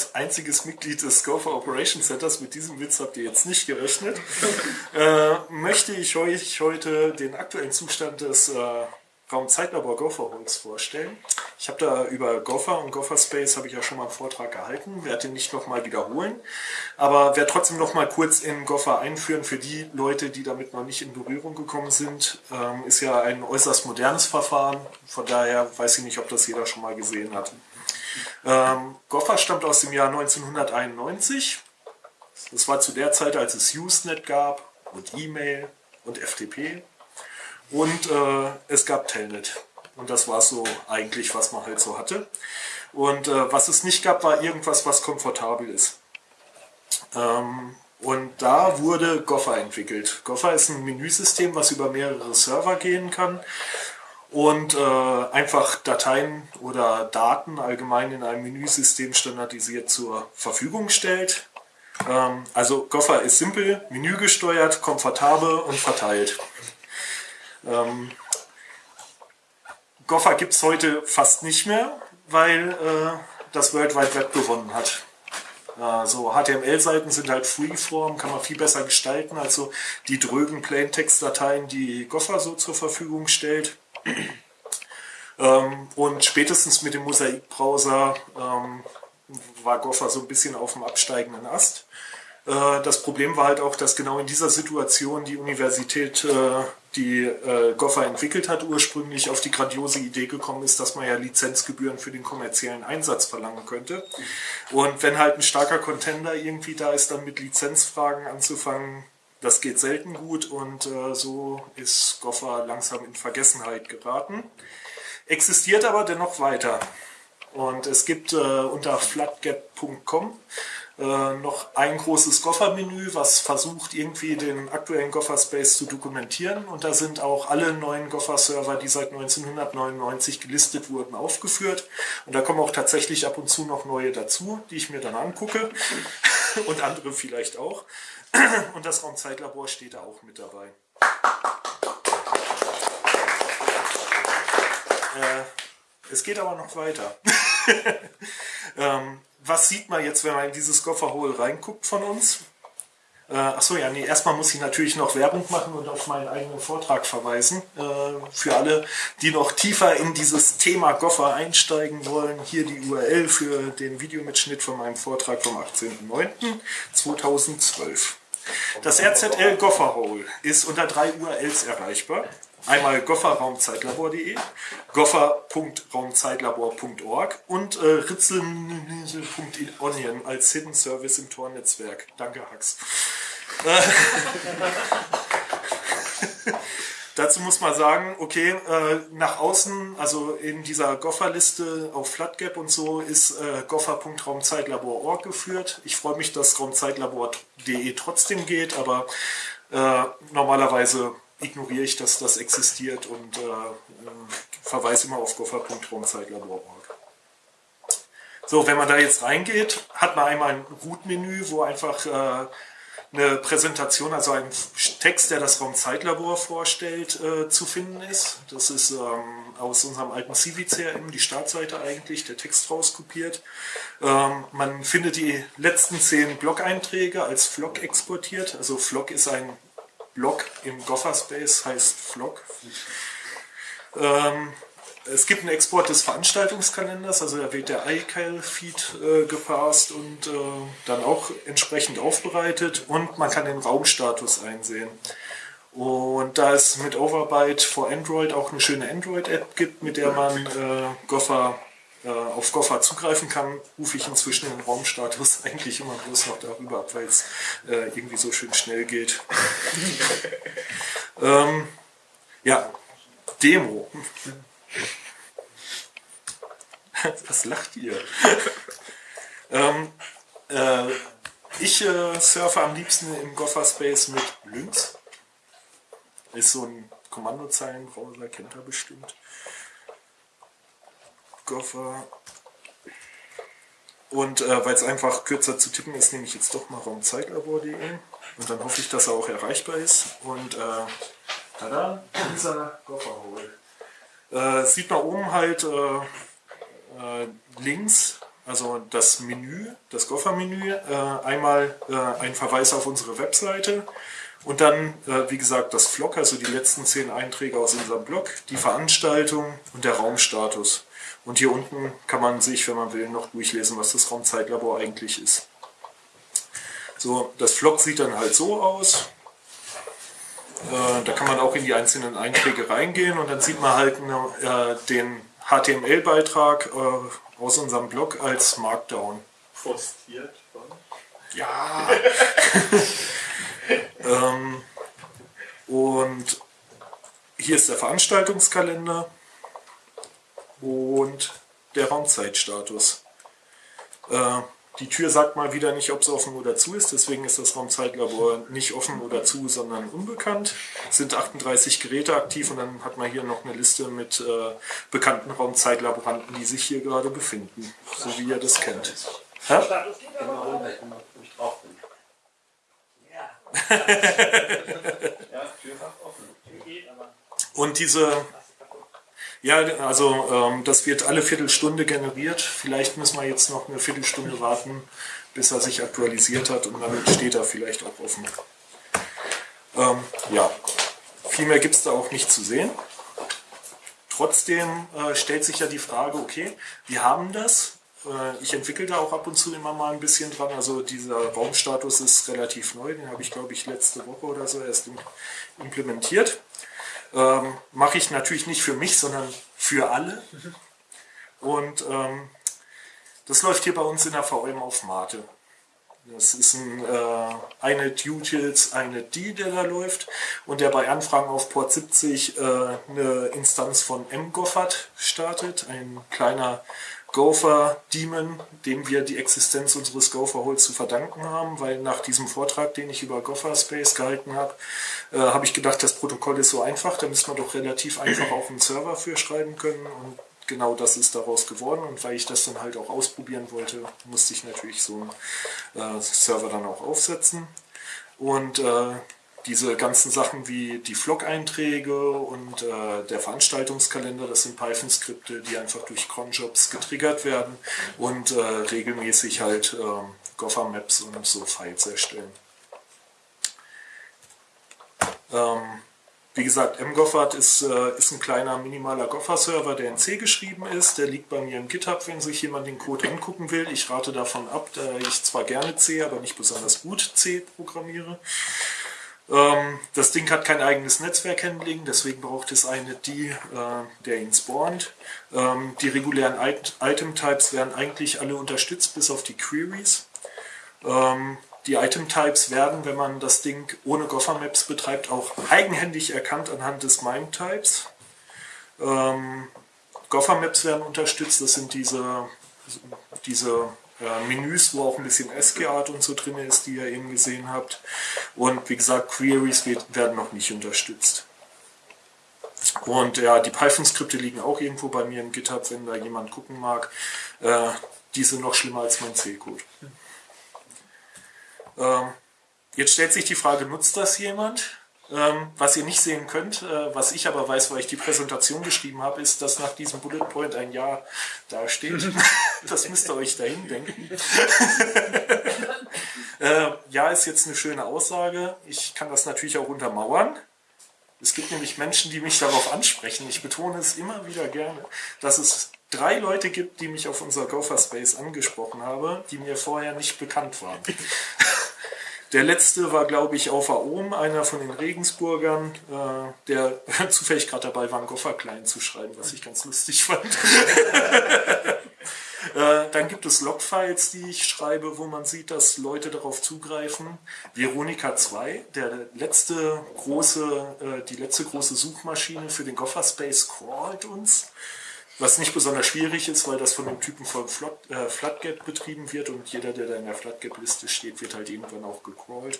als einziges Mitglied des Gopher Operations Centers, mit diesem Witz habt ihr jetzt nicht gerechnet, äh, möchte ich euch heute den aktuellen Zustand des äh, Raumzeitlabor Gopher Holz vorstellen. Ich habe da über Gopher und Gopher Space habe ich ja schon mal einen Vortrag gehalten, werde den nicht nochmal wiederholen, aber werde trotzdem nochmal kurz in Gopher einführen für die Leute, die damit noch nicht in Berührung gekommen sind. Ähm, ist ja ein äußerst modernes Verfahren, von daher weiß ich nicht, ob das jeder schon mal gesehen hat. Ähm, Gopher stammt aus dem Jahr 1991. Das war zu der Zeit, als es Usenet gab und E-Mail und FTP. Und äh, es gab Telnet. Und das war so eigentlich, was man halt so hatte. Und äh, was es nicht gab, war irgendwas, was komfortabel ist. Ähm, und da wurde Gopher entwickelt. Gopher ist ein Menüsystem, was über mehrere Server gehen kann und äh, einfach Dateien oder Daten allgemein in einem Menüsystem standardisiert zur Verfügung stellt. Ähm, also Gopher ist simpel, menügesteuert, komfortabel und verteilt. Ähm, Gopher gibt es heute fast nicht mehr, weil äh, das World Wide Web gewonnen hat. Äh, so HTML-Seiten sind halt Freeform, kann man viel besser gestalten als die drögen Plaintext-Dateien, die Gopher so zur Verfügung stellt. Ähm, und spätestens mit dem Mosaik-Browser ähm, war Gopher so ein bisschen auf dem absteigenden Ast. Äh, das Problem war halt auch, dass genau in dieser Situation die Universität, äh, die äh, Gopher entwickelt hat, ursprünglich auf die grandiose Idee gekommen ist, dass man ja Lizenzgebühren für den kommerziellen Einsatz verlangen könnte. Und wenn halt ein starker Contender irgendwie da ist, dann mit Lizenzfragen anzufangen, das geht selten gut und so ist Gopher langsam in Vergessenheit geraten. Existiert aber dennoch weiter. Und es gibt unter flatgap.com äh, noch ein großes Gopher-Menü, was versucht irgendwie den aktuellen Gopher-Space zu dokumentieren. Und da sind auch alle neuen Gopher-Server, die seit 1999 gelistet wurden, aufgeführt. Und da kommen auch tatsächlich ab und zu noch neue dazu, die ich mir dann angucke. und andere vielleicht auch. Und das Raumzeitlabor steht da auch mit dabei. Äh, es geht aber noch weiter. ähm, was sieht man jetzt, wenn man in dieses Kofferhole reinguckt von uns? Äh, achso, ja, nee, erstmal muss ich natürlich noch Werbung machen und auf meinen eigenen Vortrag verweisen. Äh, für alle, die noch tiefer in dieses Thema Goffer einsteigen wollen, hier die URL für den Videomitschnitt von meinem Vortrag vom 18.09.2012. Das RZL Gofferhole ist unter drei URLs erreichbar. Einmal gofferraumzeitlabor.de, goffer.raumzeitlabor.org und äh, ritzel.onion als Hidden Service im Tor-Netzwerk. Danke, Hax. Dazu muss man sagen, okay, äh, nach außen, also in dieser Goffer-Liste auf FlatGap und so, ist äh, goffer.raumzeitlabor.org geführt. Ich freue mich, dass raumzeitlabor.de trotzdem geht, aber äh, normalerweise ignoriere ich, dass das existiert und äh, verweise immer auf goffer.raumzeitlabor.org. So, wenn man da jetzt reingeht, hat man einmal ein Root-Menü, wo einfach äh, eine Präsentation, also ein Text, der das Raumzeitlabor vorstellt, äh, zu finden ist. Das ist ähm, aus unserem alten CVCRM, die Startseite eigentlich, der Text rauskopiert. Ähm, man findet die letzten zehn Blog-Einträge als Flock exportiert. Also Flock ist ein Block im Gopher Space heißt Flock. Ähm, es gibt einen Export des Veranstaltungskalenders, also da wird der iCal-Feed äh, gepasst und äh, dann auch entsprechend aufbereitet und man kann den Raumstatus einsehen. Und da es mit Overbyte for Android auch eine schöne Android-App gibt, mit der man äh, Gopher äh, auf Gopher zugreifen kann, rufe ich inzwischen den Raumstatus eigentlich immer bloß noch darüber ab, weil es äh, irgendwie so schön schnell geht. ähm, ja, Demo. Was lacht ihr? ähm, äh, ich äh, surfe am liebsten im Gopher Space mit Lynx. Ist so ein Kommandozeilenbrowser, kennt er bestimmt. Gopher. Und äh, weil es einfach kürzer zu tippen ist, nehme ich jetzt doch mal raumzeitlabor.de und dann hoffe ich, dass er auch erreichbar ist. Und äh, tada, dieser Gopherhole. Äh, sieht man oben halt äh, links also das Menü, das Gopher-Menü, äh, einmal äh, ein Verweis auf unsere Webseite und dann, äh, wie gesagt, das Vlog, also die letzten zehn Einträge aus unserem Blog, die Veranstaltung und der Raumstatus. Und hier unten kann man sich, wenn man will, noch durchlesen, was das Raumzeitlabor eigentlich ist. So, das Vlog sieht dann halt so aus. Äh, da kann man auch in die einzelnen Einträge reingehen und dann sieht man halt äh, den HTML-Beitrag äh, aus unserem Blog als Markdown. Postiert von? Ja. ähm, und hier ist der Veranstaltungskalender und der Raumzeitstatus. Äh, die Tür sagt mal wieder nicht, ob es offen oder zu ist, deswegen ist das Raumzeitlabor nicht offen oder zu, sondern unbekannt. Es sind 38 Geräte aktiv und dann hat man hier noch eine Liste mit äh, bekannten Raumzeitlaboranten, die sich hier gerade befinden, so wie ihr das kennt. Ja? Und diese ja, also ähm, das wird alle Viertelstunde generiert. Vielleicht müssen wir jetzt noch eine Viertelstunde warten, bis er sich aktualisiert hat und dann steht er vielleicht auch offen. Ähm, ja, viel mehr gibt es da auch nicht zu sehen. Trotzdem äh, stellt sich ja die Frage, okay, wir haben das. Äh, ich entwickle da auch ab und zu immer mal ein bisschen dran. Also dieser Raumstatus ist relativ neu, den habe ich glaube ich letzte Woche oder so erst implementiert. Ähm, Mache ich natürlich nicht für mich, sondern für alle. Und ähm, das läuft hier bei uns in der VM auf Mate. Das ist ein, äh, eine Utils, eine D, der da läuft und der bei Anfragen auf Port 70 äh, eine Instanz von mGoffert startet, ein kleiner Gopher Demon, dem wir die Existenz unseres Gopher Holes zu verdanken haben, weil nach diesem Vortrag, den ich über Gopher Space gehalten habe, äh, habe ich gedacht, das Protokoll ist so einfach, da müssen wir doch relativ einfach auch einen Server für schreiben können. Und genau das ist daraus geworden. Und weil ich das dann halt auch ausprobieren wollte, musste ich natürlich so einen äh, Server dann auch aufsetzen. Und äh, diese ganzen Sachen wie die Vlog-Einträge und äh, der Veranstaltungskalender, das sind Python-Skripte, die einfach durch Cronjobs getriggert werden und äh, regelmäßig halt äh, Gopher-Maps und so Files erstellen. Ähm, wie gesagt, mgoffert ist, äh, ist ein kleiner minimaler Gopher-Server, der in C geschrieben ist. Der liegt bei mir im GitHub, wenn sich jemand den Code angucken will. Ich rate davon ab, da ich zwar gerne C, aber nicht besonders gut C programmiere. Ähm, das Ding hat kein eigenes Netzwerkhandling, deswegen braucht es eine die, äh, der ihn spawnt. Ähm, die regulären Item-Types werden eigentlich alle unterstützt, bis auf die Queries. Ähm, die Item-Types werden, wenn man das Ding ohne Gopher-Maps betreibt, auch eigenhändig erkannt anhand des MIME-Types. Ähm, Gopher-Maps werden unterstützt, das sind diese, diese Menüs, wo auch ein bisschen SG-Art und so drin ist, die ihr eben gesehen habt. Und wie gesagt, Queries werden noch nicht unterstützt. Und ja, die Python-Skripte liegen auch irgendwo bei mir im GitHub, wenn da jemand gucken mag. Äh, die sind noch schlimmer als mein C-Code. Ähm, jetzt stellt sich die Frage, nutzt das jemand? Ähm, was ihr nicht sehen könnt, äh, was ich aber weiß, weil ich die Präsentation geschrieben habe, ist, dass nach diesem Bullet Point ein Jahr dasteht. das müsst ihr euch dahin denken. äh, ja, ist jetzt eine schöne Aussage. Ich kann das natürlich auch untermauern. Es gibt nämlich Menschen, die mich darauf ansprechen. Ich betone es immer wieder gerne, dass es drei Leute gibt, die mich auf unser Gopher Space angesprochen haben, die mir vorher nicht bekannt waren. Der letzte war, glaube ich, auf Aom, einer von den Regensburgern, äh, der zufällig gerade dabei war, einen Goffer klein zu schreiben, was ich ganz lustig fand. äh, dann gibt es Logfiles, die ich schreibe, wo man sieht, dass Leute darauf zugreifen. Veronika 2, der letzte große, äh, die letzte große Suchmaschine für den Gopher Space crawlt uns. Was nicht besonders schwierig ist, weil das von dem Typen von Flat, äh, Flatgap betrieben wird und jeder, der da in der Flatgap-Liste steht, wird halt irgendwann auch gecrawlt.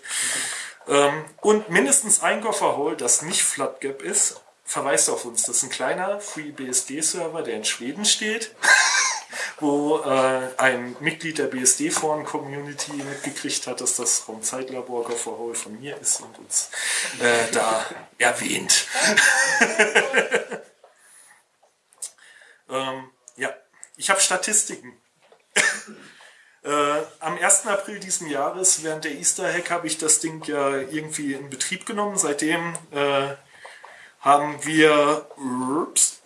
Ähm, und mindestens ein Gopherhole, das nicht Flatgap ist, verweist auf uns. Das ist ein kleiner FreeBSD-Server, der in Schweden steht, wo äh, ein Mitglied der BSD-Foren-Community mitgekriegt hat, dass das Raumzeitlabor Gopherhole von mir ist und uns äh, da erwähnt. Ähm, ja, ich habe Statistiken. Äh, am 1. April diesen Jahres, während der Easter Hack, habe ich das Ding ja irgendwie in Betrieb genommen. Seitdem äh, haben wir, ups,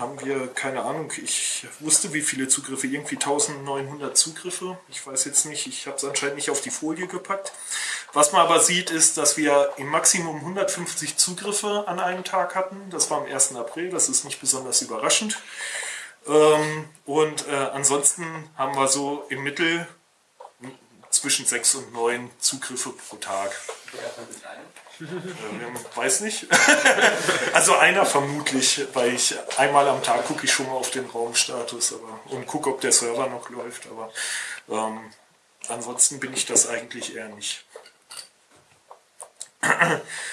haben wir, keine Ahnung, ich wusste wie viele Zugriffe, irgendwie 1900 Zugriffe. Ich weiß jetzt nicht, ich habe es anscheinend nicht auf die Folie gepackt. Was man aber sieht, ist, dass wir im Maximum 150 Zugriffe an einem Tag hatten. Das war am 1. April, das ist nicht besonders überraschend. Ähm, und äh, ansonsten haben wir so im Mittel zwischen 6 und 9 Zugriffe pro Tag. Äh, weiß nicht. also einer vermutlich, weil ich einmal am Tag gucke ich schon mal auf den Raumstatus aber, und gucke, ob der Server noch läuft. Aber ähm, ansonsten bin ich das eigentlich eher nicht.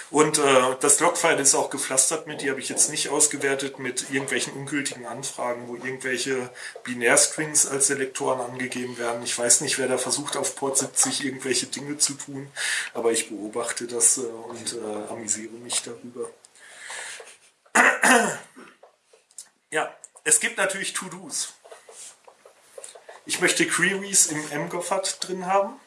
Und äh, das Logfile ist auch gepflastert mit, die habe ich jetzt nicht ausgewertet, mit irgendwelchen ungültigen Anfragen, wo irgendwelche Binärstrings als Selektoren angegeben werden. Ich weiß nicht, wer da versucht, auf Port 70 irgendwelche Dinge zu tun, aber ich beobachte das äh, und äh, amüsiere mich darüber. ja, es gibt natürlich To-Dos. Ich möchte Queries im MGOFAT drin haben.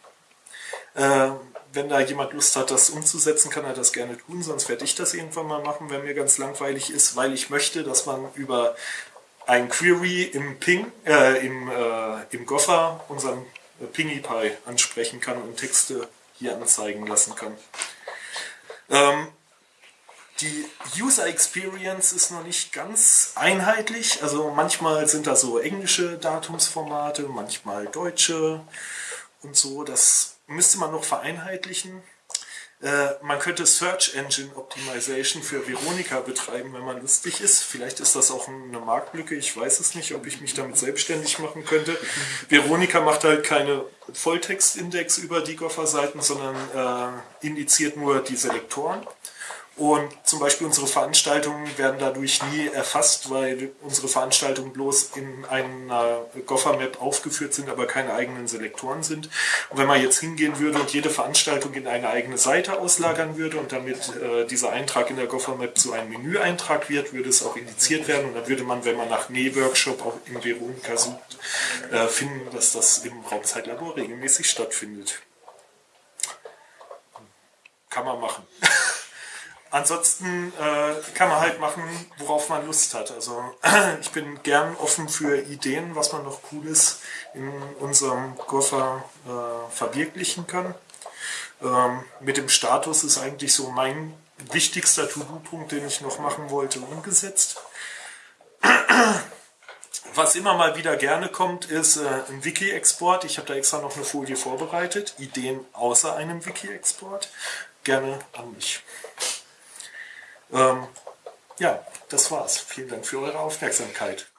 Äh, wenn da jemand Lust hat, das umzusetzen, kann er das gerne tun, sonst werde ich das irgendwann mal machen, wenn mir ganz langweilig ist, weil ich möchte, dass man über ein Query im Ping, äh, im, äh, im Gopher unseren PingyPy ansprechen kann und Texte hier anzeigen lassen kann. Ähm, die User Experience ist noch nicht ganz einheitlich. Also manchmal sind da so englische Datumsformate, manchmal deutsche und so. Das müsste man noch vereinheitlichen. Äh, man könnte Search Engine Optimization für Veronica betreiben, wenn man lustig ist. Vielleicht ist das auch eine Marktlücke. Ich weiß es nicht, ob ich mich damit selbstständig machen könnte. Veronica macht halt keine Volltextindex über die Gopher-Seiten, sondern äh, indiziert nur die Selektoren. Und zum Beispiel unsere Veranstaltungen werden dadurch nie erfasst, weil unsere Veranstaltungen bloß in einer Gopher-Map aufgeführt sind, aber keine eigenen Selektoren sind. Und wenn man jetzt hingehen würde und jede Veranstaltung in eine eigene Seite auslagern würde und damit äh, dieser Eintrag in der Gopher-Map zu einem Menüeintrag wird, würde es auch indiziert werden und dann würde man, wenn man nach Nee-Workshop auch im Veronica sucht, äh, finden, dass das im Raumzeitlabor regelmäßig stattfindet. Kann man machen. Ansonsten äh, kann man halt machen, worauf man Lust hat. Also ich bin gern offen für Ideen, was man noch Cooles in unserem Gopher äh, verwirklichen kann. Ähm, mit dem Status ist eigentlich so mein wichtigster To-Do-Punkt, den ich noch machen wollte, umgesetzt. Was immer mal wieder gerne kommt, ist äh, ein Wiki-Export. Ich habe da extra noch eine Folie vorbereitet. Ideen außer einem Wiki-Export. Gerne an mich. Ähm, ja, das war's. Vielen Dank für eure Aufmerksamkeit.